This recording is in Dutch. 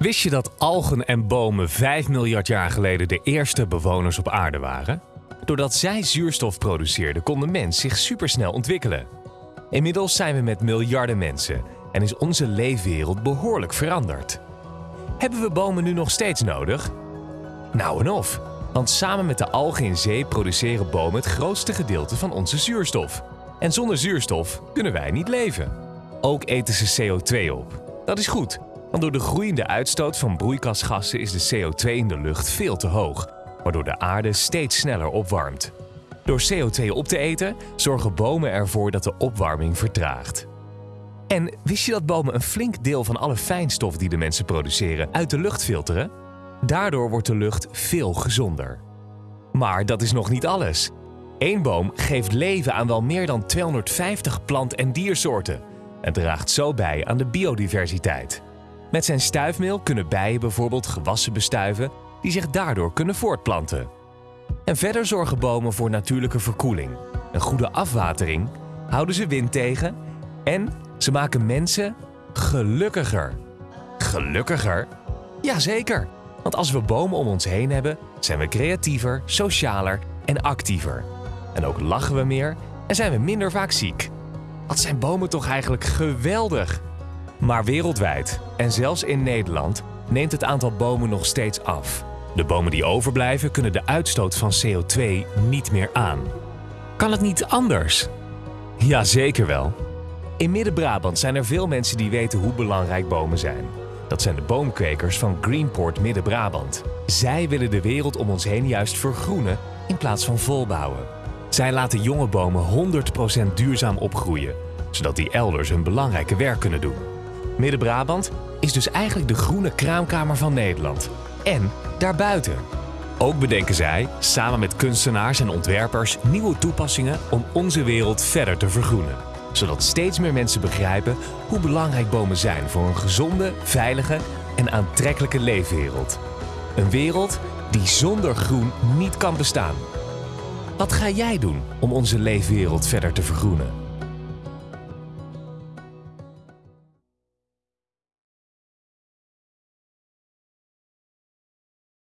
Wist je dat algen en bomen 5 miljard jaar geleden de eerste bewoners op aarde waren? Doordat zij zuurstof produceerden, kon de mens zich supersnel ontwikkelen. Inmiddels zijn we met miljarden mensen en is onze leefwereld behoorlijk veranderd. Hebben we bomen nu nog steeds nodig? Nou en of, want samen met de algen in zee produceren bomen het grootste gedeelte van onze zuurstof. En zonder zuurstof kunnen wij niet leven. Ook eten ze CO2 op. Dat is goed, want door de groeiende uitstoot van broeikasgassen is de CO2 in de lucht veel te hoog, waardoor de aarde steeds sneller opwarmt. Door CO2 op te eten zorgen bomen ervoor dat de opwarming vertraagt. En wist je dat bomen een flink deel van alle fijnstof die de mensen produceren uit de lucht filteren? Daardoor wordt de lucht veel gezonder. Maar dat is nog niet alles. Eén boom geeft leven aan wel meer dan 250 plant- en diersoorten en draagt zo bij aan de biodiversiteit. Met zijn stuifmeel kunnen bijen bijvoorbeeld gewassen bestuiven die zich daardoor kunnen voortplanten. En verder zorgen bomen voor natuurlijke verkoeling, een goede afwatering, houden ze wind tegen en ze maken mensen gelukkiger. Gelukkiger? Jazeker, want als we bomen om ons heen hebben, zijn we creatiever, socialer en actiever. En ook lachen we meer en zijn we minder vaak ziek. Wat zijn bomen toch eigenlijk geweldig? Maar wereldwijd, en zelfs in Nederland, neemt het aantal bomen nog steeds af. De bomen die overblijven kunnen de uitstoot van CO2 niet meer aan. Kan het niet anders? Ja, zeker wel. In Midden-Brabant zijn er veel mensen die weten hoe belangrijk bomen zijn. Dat zijn de boomkwekers van Greenport Midden-Brabant. Zij willen de wereld om ons heen juist vergroenen in plaats van volbouwen. Zij laten jonge bomen 100% duurzaam opgroeien, zodat die elders hun belangrijke werk kunnen doen. Midden-Brabant is dus eigenlijk de groene kraamkamer van Nederland. En daarbuiten. Ook bedenken zij, samen met kunstenaars en ontwerpers, nieuwe toepassingen om onze wereld verder te vergroenen. Zodat steeds meer mensen begrijpen hoe belangrijk bomen zijn voor een gezonde, veilige en aantrekkelijke leefwereld. Een wereld die zonder groen niet kan bestaan. Wat ga jij doen om onze leefwereld verder te vergroenen?